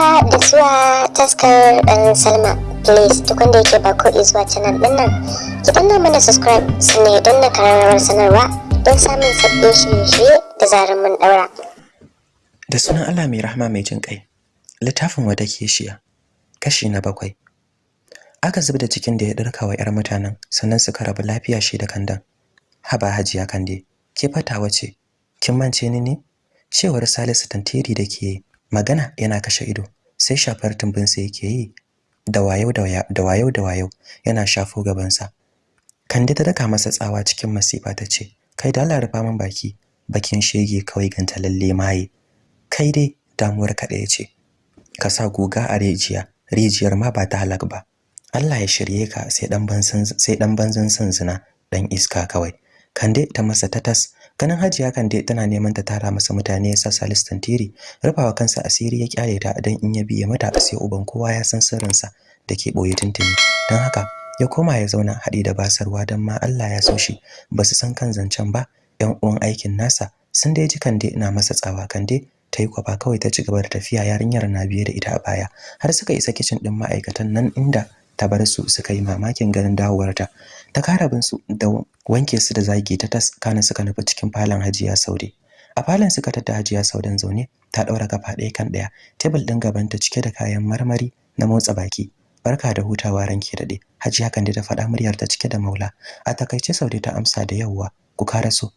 haka da zuwa taskar ɗan salma. Please duk wanda yake ba ko zuwa canal ɗin nan ki danna mana subscribe sannan don na kararrawar sanarwa don samun sabbin shirye-shirye da zarar mun ɗaura. Da sunan allah mai rahama mai jin ƙai littafin wata keshiya kashi na bakwai. Aka zubda cikin da ya ɗarka wa 'yar mutanen sannan suka rabu lafiya shi da kandan. Haba hajiya kande ke fatawa ce? Kin mance ni ne? Cewar salisu tantiri da ke magana yana kashe ido sai shafar tumbinsa yake yi da wayo da wayo da wayo yana shafo gabansa. Kande ta daka masa tsawa cikin masifa ta ce kai da Allah rufa min baki bakin shege kawai ganta lalle maye. Kai dai damuwar ka ɗaya ce ka sa guga a rijiya rijiyar ma ba ta halak ba. Allah ya shirye ka sai dan banzan sai dan banzan san zina dan iska kawai. Kande ta masa tatas ganin hajiya kande tana neman ta tara masa mutane ya sa Salisu tantiri rufawa kansa asiri ya ƙyale ta dan in ya biye mata sai uban kowa ya san sirrinsa da ke ɓoye tuntuni. Dan haka ya koma ya zauna haɗi da basarwa dan ma Allah ya so shi. Ba su san kan zancen ba yan uwan aikin nasa sun dai ji kande ina masa tsawa. Kande ta yi kwafa kawai ta ci gaba da tafiya yarinyar na biye da ita a baya. Har suka isa kicin din ma'aikatan nan inda ta bar su suka yi mamakin ganin dawowarta. Ta kara bin su da wanke su da zagi ta tas kana suka nufi cikin falon Hajiya Saude. A falon suka tada Hajiya Saudan zaune ta daura kafa ɗaya kan ɗaya tebul din gaban ta cike da kayan marmari na motsa baki. Barka da hutawa ranke daɗe Hajiya Kande ta faɗa muryar ta cike da maula. A taƙaice Saude ta amsa da yawwa ku karaso.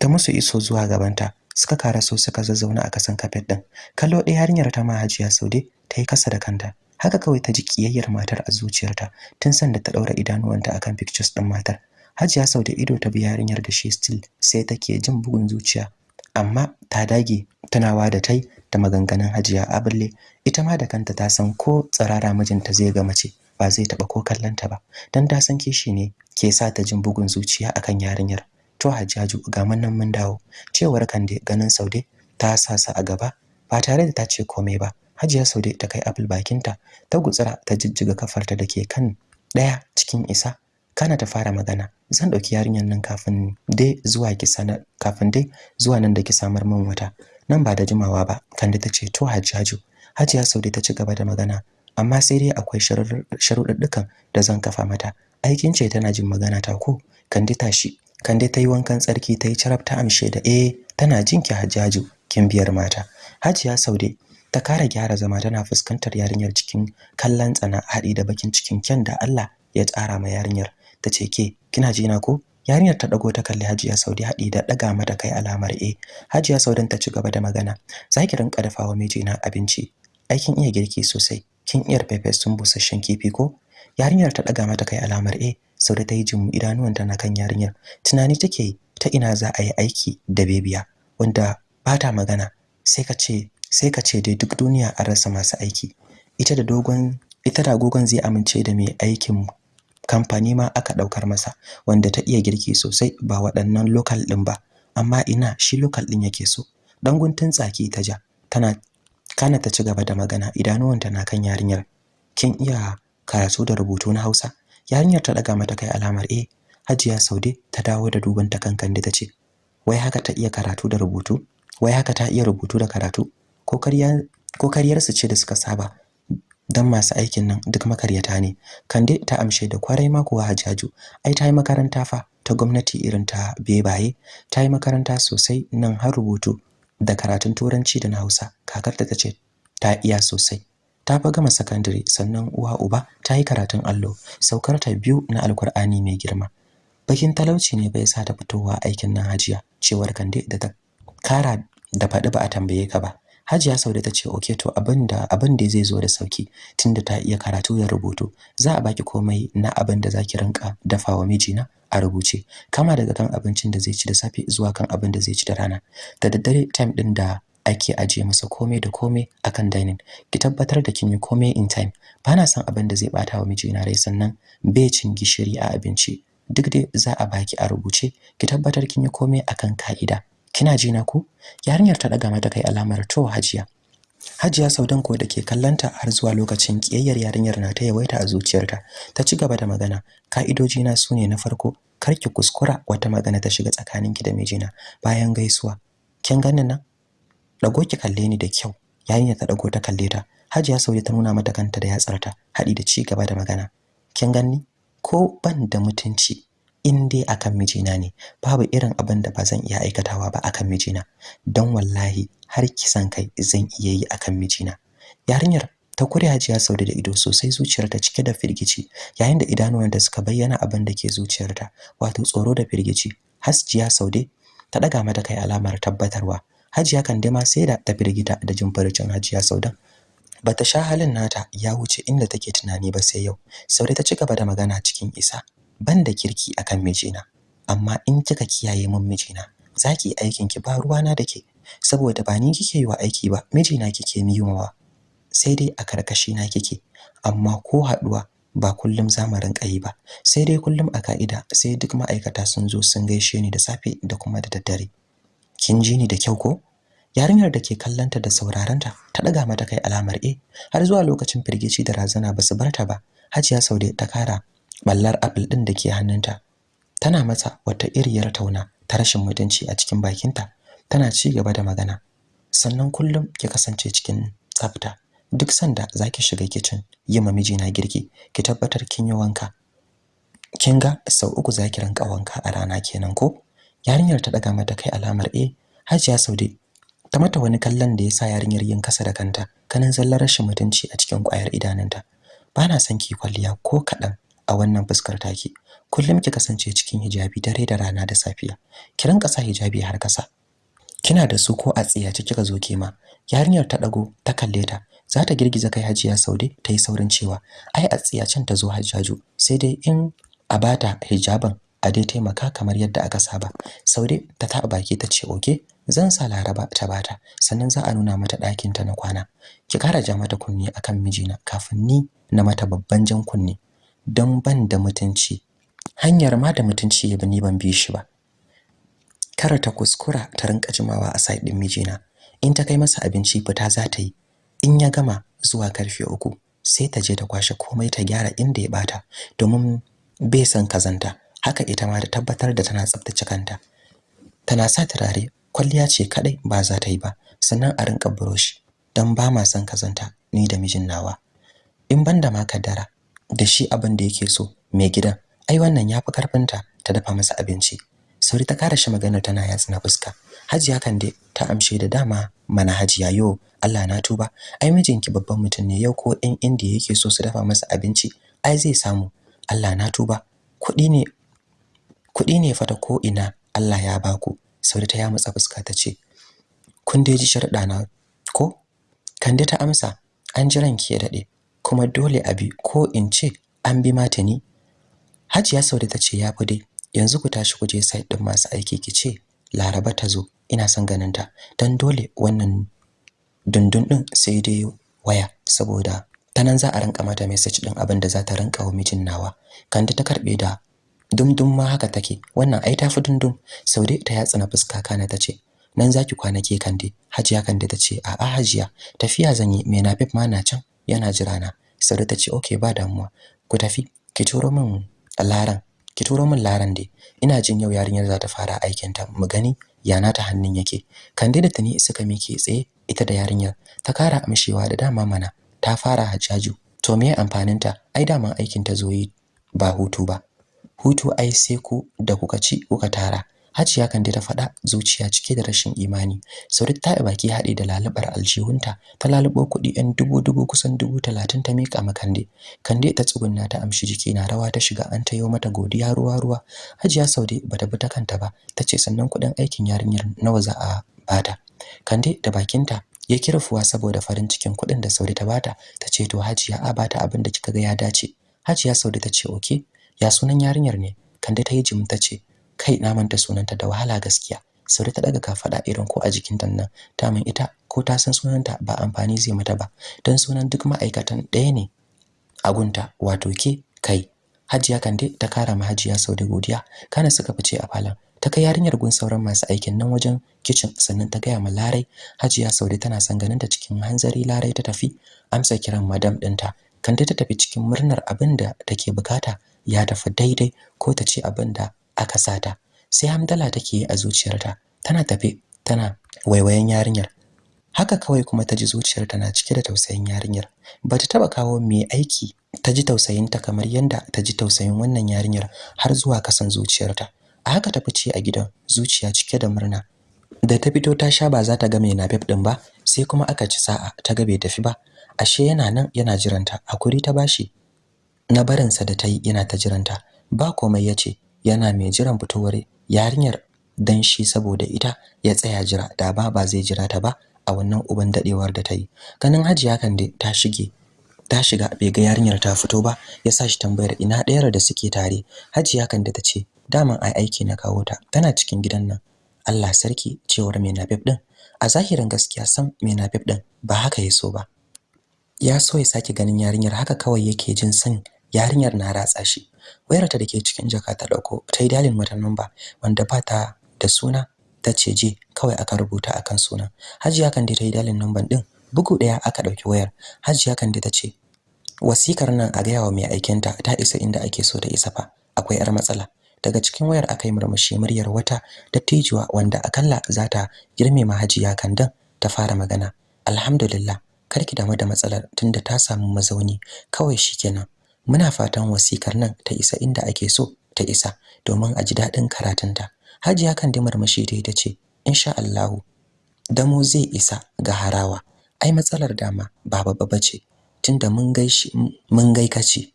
Ta musu iso zuwa gabanta suka karaso suka zazzauna a kasan kafet din kallo ɗaya yarinyar ta ma Hajiya Saude ta yi kasa da kanta. Haka kawai ta ji kiyayyar matar a zuciyarta tun sanda ta daura idanuwanta akan pictures din matar. Hajiya Saude ido ta bi yarinyar da shi still sai take jin bugun zuciya. Amma ta dage tunawa da tai da maganganun Hajiya Abulle ita ma da kanta ta san ko tsarara mijinta zai ga mace ba zai taba ko kallanta ba. Dan ta san kishi ne ke sa ta jin bugun zuciya akan yarinyar. To Hajjaju ga nan mun dawo. Cewar Kande ganin Saude ta sasa a gaba ba tare da ta ce komai ba. Hajiya Saude ta kai apple bakinta ta gutsira ta jijjiga kafarta dake kan ɗaya cikin isa. Kana ta fara magana zan ɗauki yarinyar nan kafin dai zuwa ki sanar kafin dai zuwa nan da ki samar min wata. Nan ba da jimawa ba Kande ta ce to Hajjaju Hajiya Saude ta ci gaba da magana amma sai dai akwai sharuɗɗukan da zan kafa mata. Aikin ce tana jin magana ta ko? Kande tashi Kande ta yi wankan tsarki ta yi carab ta amshe da eh tana jin ki Hajjaju kin biyar mata. Hajiya Saude ta kara gyara zama tana fuskantar yarinyar cikin kallon tsana haɗi da bakin cikin kyan da Allah ya tsara ma yarinyar. Ta ce ke kina ji na ko? Yarinyar ta dago ta kalli Hajiya Saudi haɗi da daga mata kai alamar eh. Hajiya Saudan ta ci gaba da magana zaki rinka dafawa mijina abinci. Aikin iya girki sosai. Kin iya pepe sun busasshen kifi ko? Yarinyar ta daga mata kai alamar eh. Saude ta yi jin idanuwanta na kan yarinyar. Tunani take ta ina za a yi aiki da bebiya wanda ba ta magana. Sai ka ce sai ka ce dai duk duniya an rasa masu aiki. Ita da dogon ita da agogon zai amince da mai aikin kamfani ma aka ɗaukar masa wanda ta iya girki sosai ba waɗannan local din ba. Amma ina shi local din yake so. Dan guntun tsaki ta ja tana kana ta ci gaba da magana idanuwanta na kan yarinyar. Kin iya karatu da rubutu na Hausa? Yarinyar ta daga mata kai alamar eh Hajiya Saude ta dawo da duban ta kan Kande tace wai haka ta iya karatu da rubutu? Wai haka ta iya rubutu da karatu? Ko karyarsu ce da suka saba dan masu aikin nan duk makaryata ne. Kande ta amshe da ƙwarai ma kuwa hajaju ai ta yi makaranta fa ta gwamnati irin ta bebaye. Ta yi makaranta sosai nan har rubutu da karatun turanci da na hausa. Kakarta ta ce ta iya sosai. Ta fa gama sakandare sannan uwa uba ta yi karatun allo. Saukar ta biyu na alkur'ani mai girma. Bakin talauci ne bai sa ta fitowa aikin nan hajiya cewar kande da ta kara da faɗi ba a tambaye ka ba. Hajiya Saude ta ce okay to abin da abin da zai zo da sauƙi tunda ta iya karatu da rubutu za a baki komai na abin da zaki rinka dafawa mijina a rubuce kama daga kan abincin da zai ci da safe zuwa kan abin da zai ci da rana. Da daddare time din da ake ajiye masa komai da komai akan dining. Ki tabbatar da kin yi komai in time. Bana son abin da zai bata wa mijina rai sannan bai cin gishiri a abinci. Duk dai za a baki a rubuce ki tabbatar kin yi komai akan ka'ida. Kina ji na ku? Yarinyar ta daga mata kai alamar to hajiya. Hajiya saudan ko da ke kallanta har zuwa lokacin kiyayyar yarinyar na ta yawaita a zuciyarta. Ta ci gaba da magana ka'idoji na su ne na farko kar ki kuskura wata magana ta shiga tsakaninki da mijina. Bayan gaisuwa kin ganin nan? Dago ki kalle ni da kyau yarinyar ta dago ta kalle ta. Hajiya Saude ta nuna mata kanta da yatsarta haɗi da ci gaba da magana. Kin ganni? Ko ban da mutunci in dai akan mijina ne babu irin abin da ba zan iya aikatawa ba akan mijina. Don wallahi har kisan kai zan iya yi akan mijina. Yarinyar ta kure Hajiya Saude da ido sosai zuciyarta cike da firgici. Yayin da idanuwanta suka bayyana abin da ke zuciyarta wato tsoro da firgici. Hajiya Saude ta daga mata kai alamar tabbatarwa. Hajiya Kandema sai da ta firgita da jin farcin Hajiya Saudan bata sha halin nata ya wuce inda take tunani ba sai yau. Saude ta ci gaba da magana cikin isa. Banda kirki akan mijina. Amma in kika kiyaye mun mijina zaki aikin ki ba ruwana dake saboda ba ni kike yi wa aiki ba mijina kike yiwa sai dai a karkashi na kike. Amma ko haɗuwa ba kullum za mu rinka yi ba. Sai dai kullum a ka'ida sai duk ma'aikata sun zo sun gaishe ni da safe da kuma da daddare. Kin ji ni da kyau ko? Yarinyar da ke kallanta da saurarenta ta daga mata kai alamar eh. Har zuwa lokacin firgici da razana ba su barta ba. Hajiya Saude ta kara ballar apple din da ke hannunta tana mata wata iriyar tauna ta rashin mutunci a cikin bakinta tana ci gaba da magana. Sannan kullum ki kasance cikin tsafta. Duk sanda zaki shiga kitchen yi ma mijina girki ki tabbatar kin yi wanka. Kin ga sau uku zaki rinka wanka a rana kenan ko? Yarinyar ta daga mata kai alamar eh Hajiya Saude ta mata wani kallon da yasa yarinyar yin kasa da kanta kanin zallar rashin mutunci a cikin ƙwayar idanunta. Bana son ki kwalliya ko kadan a wannan fuskar taki kullum ki kasance cikin hijabi dare da rana da safiya. Ki rinka sa hijabi har kasa kina da su ko a tsiyace kika zo kema yarinyar ta dago ta kalle ta. Za ta girgiza kai Hajiya Saude ta yi saurin cewa ai a tsiyacen ta zo Hajjaju. Sai dai in a bata hijaban a dai taimaka kamar yadda aka saba. Saude ta taɓa baki ta ce oke zan sa Laraba ta bata sannan za a nuna mata ɗakin ta na kwana. Ki kara ja mata kunni akan mijina kafin ni na mata babban jan kunni don ban da mutunci. Hanyar ma da mutunci ya ni ban bi shi ba. Kar ta kuskura ta rinka jimawa a side din mijina. In ta kai masa abinci fita za ta yi. In ya gama zuwa ƙarfe uku sai ta je ta kwashe komai ta gyara inda ya bata domin bai san kazanta haka ita ma da tabbatar da tana tsaftace kanta. Tana sa turare kwalliya ce kadai ba za ta yi ba. Sannan a rinka brush. Dan ba ma san kazanta ni da mijin nawa. In banda ma kaddara da shi abin da yake so mai gidan ai wannan yafi karfinta ta dafa masa abinci. Sauri ta kara shi magana tana yatsa na fuska. Hajiya kan dai ta amshe da dama mana hajiya yo Allah na tuba. Ai mijinki babban mutum ne yau ko ɗan indiya yake so su dafa masa abinci ai zai samu. Allah na tuba. Kuɗi ne kuɗi ne fa ta ko ina Allah ya baku sauri ta yamutsa fuska ta ce kun dai ji sharɗa na ko? Kande ta amsa an ji ranki ya daɗe kuma dole a bi ko in ce an bi mata ni Hajiya Saude ta ce ya fi dai yanzu ku tashi ku je site din masu aiki ki ce Laraba ta zo. Ina son ganin ta. Dan dole wannan dundun din sai dai waya saboda tanan za a rinka mata message din abin da za ta rinka wa mijin nawa. Kande ta karɓe da dumdum ma haka take. Wannan ai tafi dundum saude ta yatsa na fuska kana tace nan zaki kwana ke kande? Hajiya kande tace a a hajiya tafiya zan yi. Me nafif ma na can? Yana jira na. Saude tace okay ba damuwa. Ku tafi. Ki turo min laran. Ki turo min laran dai. Ina jin yau yarinyar za ta fara aikin ta mu gani yana ta hannun yake. Kande da tani suka mike tsaye ita da yarinyar. Ta kara amshewa da dama mana ta fara hajjaju. To me amfanin ta ai daman aikin ta zo yi ba hutu ba. Hutu ai sai ku da kuka ci kuka tara. Hajiya Kande ta faɗa zuciya cike da rashin imani. Saurit ta yi baki haɗe da lalubar aljihunta, ta lalubo kuɗi ɗan dubu dubu kusan dubu talatin ta miƙa ma Kande. Kande ta tsugunna ta amshi jiki na rawa ta shiga an tayo mata godiya ruwa ruwa. Hajiya Saude bata bi ta kanta ba, ta ce sannan kuɗin aikin yarinyar nawa za a bata. Kande da bakinta ya kirfuwa saboda farin cikin kuɗin da Saude ta bata, ta ce to Hajiya a bata abin da kika ga ya dace. Hajiya Saude ta ce okay, ya sunan yarinyar ne? Kande ta yi jim ta ce kai na manta sunanta da wahala gaskiya. Sauri ta daga kafada irin ko a jikin ta nan. Ta min ita ko ta san sunanta ba amfani zai mata ba. Dan sunan duk ma'aikatan ɗaya ne a gunta wato ke kai. Hajiya Kande ta kara ma Hajiya Saude godiya. Kana suka fice a falon. Ta kai yarinyar gun sauran masu aikin nan wajen kitchen sannan ta gaya ma Larai. Hajiya Saude tana son ganin ta cikin hanzari Larai ta tafi. Amsa kiran madam ɗinta. Kande ta tafi cikin murnar abin da take buƙata. Ya tafi daidai ko ta ce abin da aka sata. Sai hamdala take a zuciyarta. Tana tafe tana waiwayen yarinyar. Haka kawai kuma ta ji zuciyarta na cike da tausayin yarinyar. Bata taba kawo mai aiki ta ji tausayinta kamar yadda ta ji tausayin wannan yarinyar har zuwa kasan zuciyarta. A haka ta fice a gidan zuciya cike da murna. Da ta fito ta sha ba za ta ga mai nafef din ba sai kuma aka ci sa'a ta ga bai tafi ba. Ashe yana nan yana jiranta haƙuri ta bashi na barinsa da ta yi yana ta jiranta. Ba komai ya ce yana mai jiran fitowar yarinyar dan shi saboda ita ya tsaya jira da ba ba zai jira ta ba a wannan uban dadewar da ta yi. Ganin hajiya kan dai ta shige ta shiga bai ga yarinyar ta fito ba ya sa shi tambayar ina ɗayar da suke tare. Hajiya kan da ta ce daman ai aiki na kawo ta tana cikin gidan nan. Allah sarki cewar mai nafif din a zahirin gaskiya sam mai nafif din ba haka ya so ba. Ya so ya sake ganin yarinyar haka kawai yake jin san yarinyar na ratsa shi. Wayarta da ke cikin jaka ta ɗauko ta yi dalin mata number wanda ba ta da suna ta ce je kawai aka rubuta akan sunan. Hajiya kan dai ta yi dalin number din bugu ɗaya aka ɗauki wayar. Hajiya kan dai ta ce wasikar nan a gaya wa mai aikinta ta isa inda ake so ta isa fa akwai yar matsala. Daga cikin wayar aka yi murmushi muryar wata dattijuwa wanda akalla za ta girme mahajiya kandan ta fara magana. Alhamdulillah karki damu da matsalar tunda ta samu mazauni kawai shikenan muna fatan wasikar nan ta isa inda ake so ta isa domin a ji daɗin karatunta. Hajiya kan da murmushi ta ita ce insha Allah damo zai isa ga harawa. Ai matsalar dama ba babba bace tunda mun gaishi mun gaikace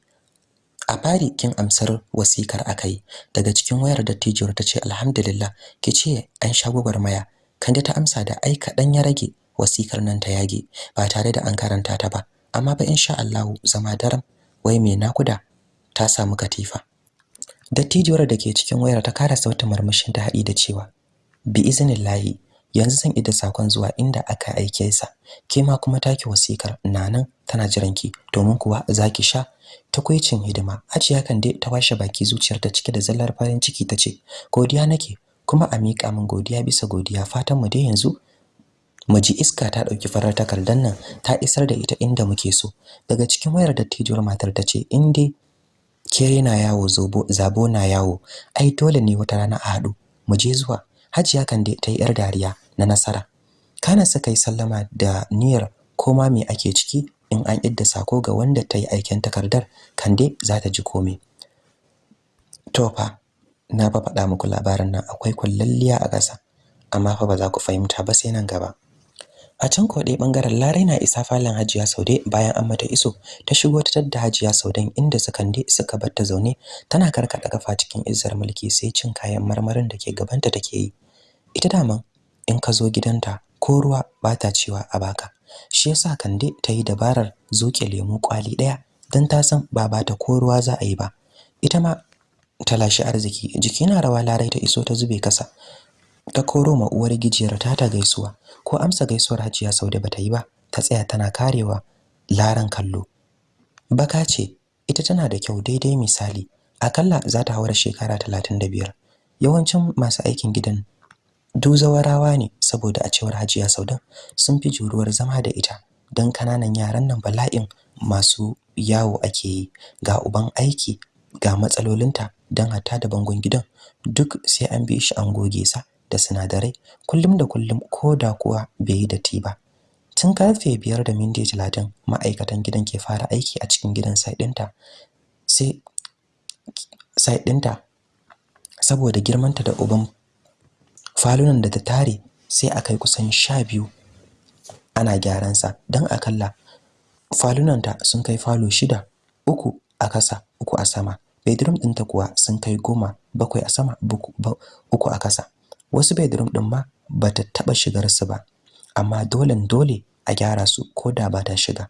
a fari kin amsar wasikar akai daga cikin wayar dattijiyar ta ce alhamdulillah ki ce an sha gwagwarmaya. Kande ta amsa da ai kaɗan ya rage wasikar nan ta yage ba tare da an karanta ta ba. Amma ba insha Allah zama daram wai me nakuda ta samu katifa. Dattijiyar da ke cikin wayar ta kara sautin murmushin ta haɗi da cewa bi iznillahi yanzu zan ida saƙon zuwa inda aka aike sa. Ke ma kuma taki wasikar nanan tana jiran ki domin kuwa zaki sha takuicin hidima. Hajiya kan dai ta washe baki zuciyar ta cike da zallar farin ciki tace godiya nake kuma a miƙa min godiya bisa godiya. Fatan mu dai yanzu mu ji iska ta ɗauki farar takardar nan ta isar da ita inda muke so. Daga cikin wayar dattijuwar matar tace in dai kere na yawo zobo zabo na yawo. Ai dole ne wata rana a haɗu. Mu je zuwa. Hajiya kan dai ta yi yar dariya na nasara. Kana suka yi sallama da niyyar koma me ake ciki in an idda sako ga wanda ta yi aikin takardar kande za ta ji komai to fa na ba faɗa muku labarin nan akwai kullalliya a ƙasa amma fa ba za ku fahimta ba sai nan gaba. A can ko dai ɓangaren Larai na isa falon Hajiya Saude bayan an mata iso ta shigo ta tadda Hajiya Saudan inda sakande suka bar ta zaune tana karkada kafa cikin izzar mulki sai cin kayan marmarin da ke gabanta take yi. Ita daman in ka zo gidanta ko ruwa ba ta cewa a baka shi yasa Kande ta yi dabarar zoke lemu kwali ɗaya dan ta san ba ba ta ko ruwa za a yi ba. Ita ma ta lashi arziki jiki na rawa Larai ta iso ta zube kasa ta koro ma uwar gijiyar ta ta gaisuwa. Ko amsa gaisuwar Hajiya Saude bata yi ba ta tsaya tana karewa laran kallo. Baka ce ita tana da kyau daidai misali. Akalla za ta haura shekara 35 yawancin masu aikin gidan duzawarawa ne saboda a cewar Hajiya Saudan sun fi juruwar zama da ita. Dan ƙananan yaran nan bala'in masu yawo ake yi. Ga uban aiki ga matsalolinta dan hatta da bangon gidan duk sai an bi shi an goge sa. Da sinadarai kullum da kullum ko da kuwa bai yi datti ba. Tun ƙarfe biyar da minti talatin ma'aikatan gidan ke fara aiki a cikin gidan site ɗinta sai saboda girmanta da uban falunan da ta tare sai a kai kusan sha biyu ana gyaran sa don akalla falunanta sun kai falo shida uku a kasa uku a sama. Bedroom ɗinta kuwa sun kai goma bakwai a sama uku a kasa wasu bedroom din ma bata taba shigar su ba amma dole dole a gyara su koda ba ta shiga.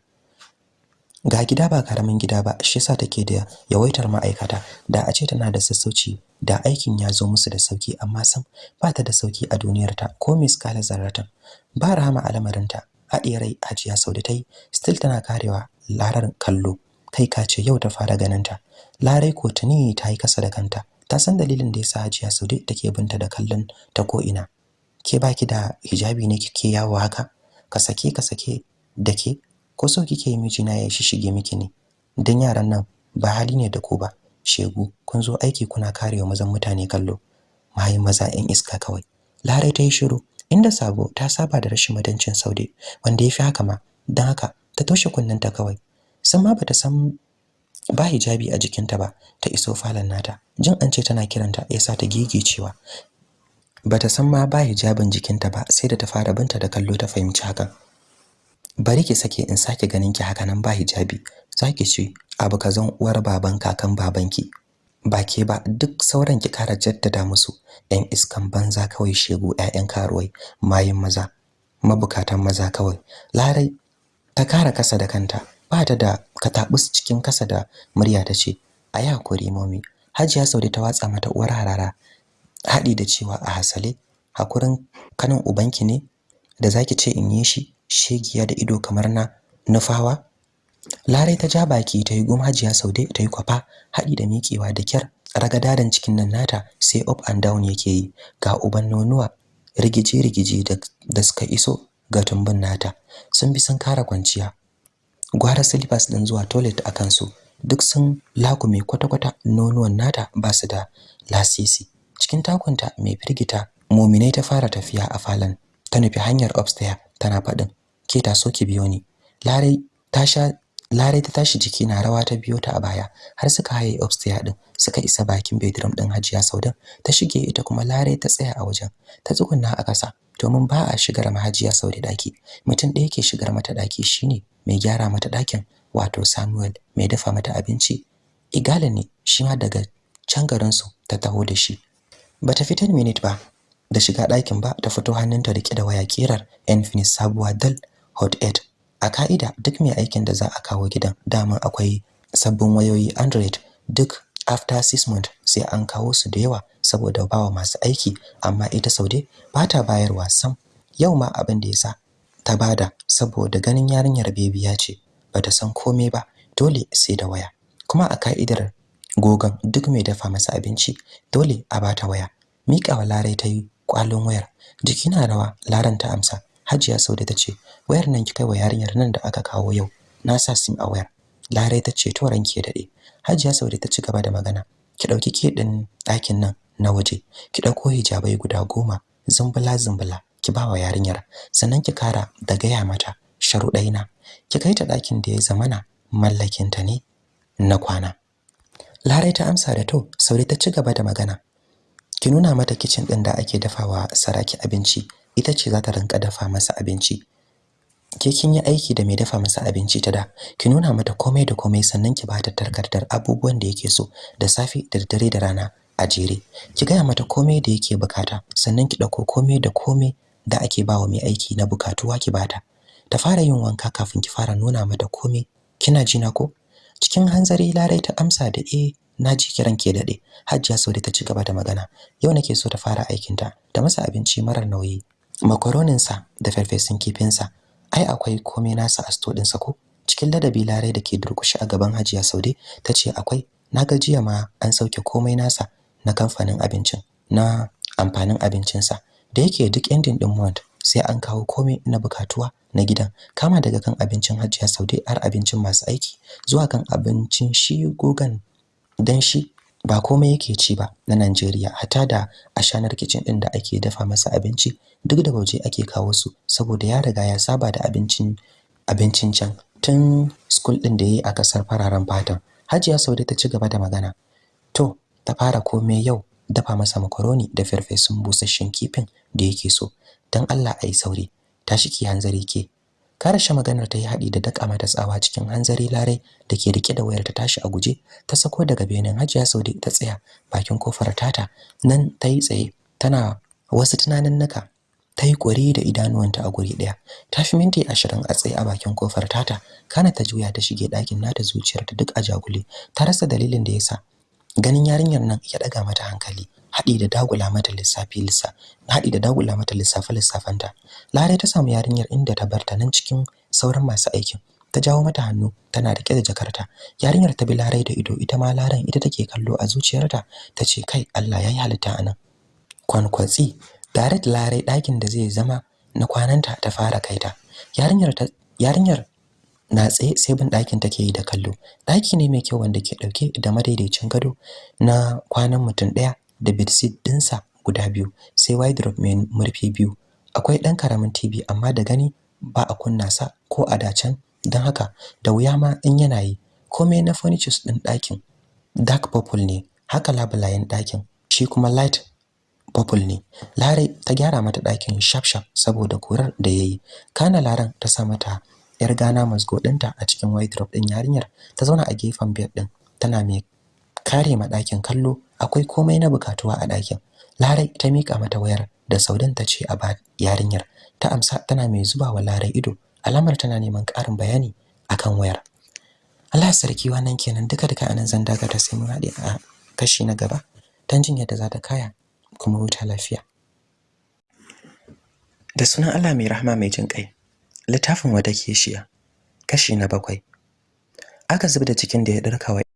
Ga gida ba ƙaramin gida ba shi yasa take da yawaitar ma'aikata. Da a ce tana da sassauci da aikin ya zo musu da sauƙi amma sam ba ta da sauƙi a duniyar ta ko miskala zarratan. Ba rahama al'amarinta haɗiye rai hajiya sau da ta yi still tana karewa larar kallo. Kai ka ce yau ta fara ganin ta larai ko tuni ta yi kasa da kanta. Ta san dalilin da yasa Hajiya Saude take binta da kallon ta ko ina ke baki da hijabi ne kike yawo haka? Ka sake ka sake dake ko so kike yi mijina ya shige miki ne? Dan yaran nan ba hali ne da ku ba. Shegu kun zo aiki kuna karewa mazan mutane kallo. Mai maza yan iska kawai. Larai ta yi shiru inda sabo ta saba da rashin mutuncin Saude wanda yafi haka ma. Dan haka ta toshe kunnenta kawai. San ma bata san ba hijabi a jikinta ba ta iso falon nata. Jin an ce tana kiranta yasa ta cewa bata san ma ba hijabin jikinta ba sai da ta fara binta da kallo ta fahimci hakan. Bari ki sake in sake ganin ki haka nan ba hijabi. Zaki ce abu kazan uwar baban kakan babanki. Ba ke ba duk sauran ki kara jaddada musu. Yan iskan banza kawai shegu ƴaƴan karuwai mayin maza mabukatan maza kawai. Larai ta kara kasa da kanta. Ba ta da katabus cikin kasa da murya ta ce a yi haƙuri momi hajiya saude ta watsa mata uwar harara haɗi da cewa a hasale hakurin kanin ubanki ne da zaki ce in yi shi shegiya da ido kamar na nufawa? Larai ta ja baki ta yi gum Hajiya Saude ta yi kwafa haɗi da miƙewa da kyar ragadadan cikin nan nata sai up and down yake yi. Ga uban nonuwa rigije rigije da suka iso ga tumbin nata. Sun bi sun kara kwanciya. Gwara slippers din zuwa toilet a kansu. Duk sun lakume kwata-kwata nonuwan nata ba su da lasisi. Cikin takunta mai firgita muminai ta fara tafiya a falon. Ta nufi hanyar upstairs tana faɗin ke ta so ki biyo ni. Larai ta sha larai ta tashi jiki na rawa ta biyo ta a baya har suka haye upstairs din suka isa bakin bedroom din Hajiya Saudan. Ta shige ita kuma larai ta tsaya a wajen ta tsugunna a kasa domin ba a shigar ma Hajiya Saude daki mutum ɗaya ke shigar mata daki shine mai gyara mata ɗakin wato Samuel mai dafa mata abinci. Igala ne shi ma daga can garin su ta taho da shi. Bata fi 10 minute ba da shiga ɗakin ba ta fito hannunta riƙe da waya kirar Infinix sabuwa dal Hot 8 a ka'ida duk mai aikin da za a kawo gidan daman akwai sabbin wayoyi Android duk after 6 months sai an kawo su da yawa saboda bawa masu aiki. Amma ita Saude ba ta bayarwa sam. Yau ma abin da yasa ta ba da saboda ganin yarinyar bebiya ce bata san komai ba dole sai da waya. Kuma a ka'idar gogon duk mai dafa masa abinci dole a bata waya. Miƙawa Larai ta yi kwalin wayar. Jiki na rawa Laran ta amsa. Hajiya Saude ta ce wayar nan ki kai wa yarinyar nan da aka kawo yau. Na sa sim a wayar. Larai ta ce to ranki ya daɗe Hajiya Saude ta ci gaba da magana ki ɗauki ke din ɗakin nan na waje. Ki ɗauko hijabai guda goma zumbula zumbula ki ba wa yarinyar. Sannan ki kara da gaya mata sharuɗaina. Ki kai ta ɗakin da ya zamana mallakinta ne na kwana. Larai ta amsa da to Saude ta ci gaba da magana ki nuna mata kitchen din da ake dafawa saraki abinci ita ce za ta rinka dafa masa abinci. Ke kin yi aiki da mai dafa masa abinci ta da ki nuna mata komai da komai sannan ki bata tarkardar abubuwan da yake so da safi da dare da rana a jere. Ki gaya mata komai da yake buƙata sannan ki ɗauko komai da komai da ake bawa mai aiki na bukatuwa ki bata ta. Fara yin wanka kafin ki fara nuna mata komai. Kina jina ko? Cikin hanzari larai ta amsa da eh na ji kiran ke daɗe Hajjia Saude ta ci gaba da magana. Yau nake so ta fara aikin ta ta masa abinci marar nauyi. Makaronin sa da farfesun kifin sa ai akwai komai nasa a sto din sa ko? Cikin ladabi larai da ke durkushi a gaban Hajiya Saude ta ce akwai. Na ga jiya ma an sauke komai nasa na kamfanin abincin na amfanin abincin sa da yake duk ending din month sai an kawo komai na bukatuwa na gidan. Kama daga kan abincin Hajiya Saude har abincin masu aiki zuwa kan abincin shi gogan dan shi ba komai yake ci ba na Najeriya hata da ashanar kitchen din da ake dafa masa abinci duk da waje ake kawo su saboda ya riga ya saba da abincin abincin can tun school din da yayi a ƙasar fararen fatan Hajiya Saude ta ci gaba da magana to ta fara komai yau dafa masa makaroni da farfesun busasshen kifin da yake so. Dan Allah ayi sauri tashi ki hanzari ke. Karashe maganar ta yi haɗi da daka mata tsawa cikin hanzari larai da ke riƙe da wayar ta tashi a guje ta sako daga benin Hajiya Saude ta tsaya bakin ƙofar tata. Nan ta yi tsaye tana wasu tunanin naka ta yi ƙwari da idanuwanta a guri ɗaya. Ta fi minti ashirin a tsaye a bakin ƙofar tata kana ta juya ta shige ɗakin nata zuciyarta duk a jagule. Ta rasa dalilin da yasa ganin yarinyar nan ya ɗaga mata hankali. Haɗi da dagula mata lissafi lissa haɗi da dagula mata lissafe lissafanta. Lare ta samu yarinyar inda ta barta nan cikin sauran masu aikin. Ta jawo mata hannu tana riƙe da jakarta. Yarinyar ta bi Larai da ido ita ma Laran ita take kallo a zuciyarta. Tace kai Allah yayi halitta a nan kwankwatsi direct Larai ɗakin da zai zama na kwananta ta fara kaita yarinyar ta yarinyar na tsaye sai bin ɗakin take yi da kallo. Ɗaki ne mai kyau wanda ke ɗauke da madaidaicin gado na kwanan mutum ɗaya. Da bedsheet ɗinsa guda biyu sai wardrobe mai murfi biyu. Akwai ɗan ƙaramin TV amma da gani ba a kunna sa ko a dacen don haka da wuya ma in yana yi. Komai na furnitures ɗin ɗakin dark purple ne haka labulayen ɗakin. Shi kuma light purple ne. Lare ta gyara mata ɗakin sharp sharp saboda kurar da yayi kana Laran ta sa mata yar gana masgo ɗinta a cikin wardrobe ɗin yarinyar. Ta zauna a gefen bed ɗin tana mai kare ma ɗakin kallo akwai komai na bukatuwa a ɗakin. Larai ta mika mata wayar da Saudan ta ce a ba yarinyar. Ta amsa tana mai zuba wa Larai ido alamar tana neman ƙarin bayani akan wayar. Allah sarki wannan kenan. Duka duka a nan zan daga ta sai mun haɗe a kashi na gaba dan jin yadda za ta kaya kuma huta lafiya. Da sunan Allah mai rahama mai jin kai littafin wata keshiya kashi na bakwai. Aka zubda cikin da ya dirka